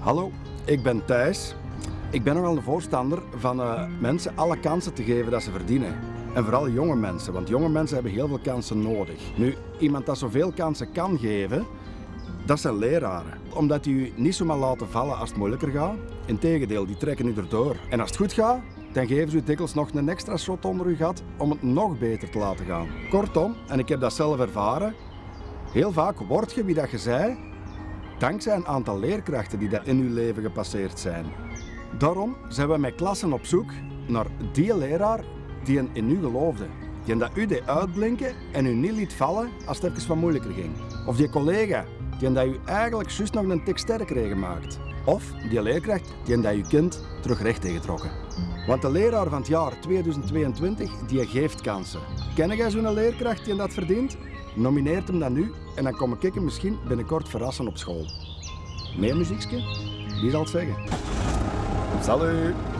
Hallo, ik ben Thijs. Ik ben nogal een voorstander van eh, mensen alle kansen te geven dat ze verdienen. En vooral jonge mensen, want jonge mensen hebben heel veel kansen nodig. Nu, iemand dat zoveel kansen kan geven, dat zijn leraren. Omdat die u niet zomaar laten vallen als het moeilijker gaat. Integendeel, die trekken u erdoor. En als het goed gaat, dan geven ze u dikwijls nog een extra shot onder uw gat om het nog beter te laten gaan. Kortom, en ik heb dat zelf ervaren, heel vaak word je wie dat je zei, dankzij een aantal leerkrachten die dat in uw leven gepasseerd zijn. Daarom zijn we met klassen op zoek naar die leraar die een in u geloofde. Die dat u deed uitblinken en u niet liet vallen als het even wat moeilijker ging. Of die collega die dat u eigenlijk juist nog een tik sterker heeft gemaakt. Of die leerkracht die dat uw kind terug recht heeft getrokken. Want de leraar van het jaar 2022 die geeft kansen. Ken jij zo'n leerkracht die dat verdient? Nomineert hem dan nu en dan kom ik misschien binnenkort verrassen op school. Meer muziekje? Wie zal het zeggen? Salut!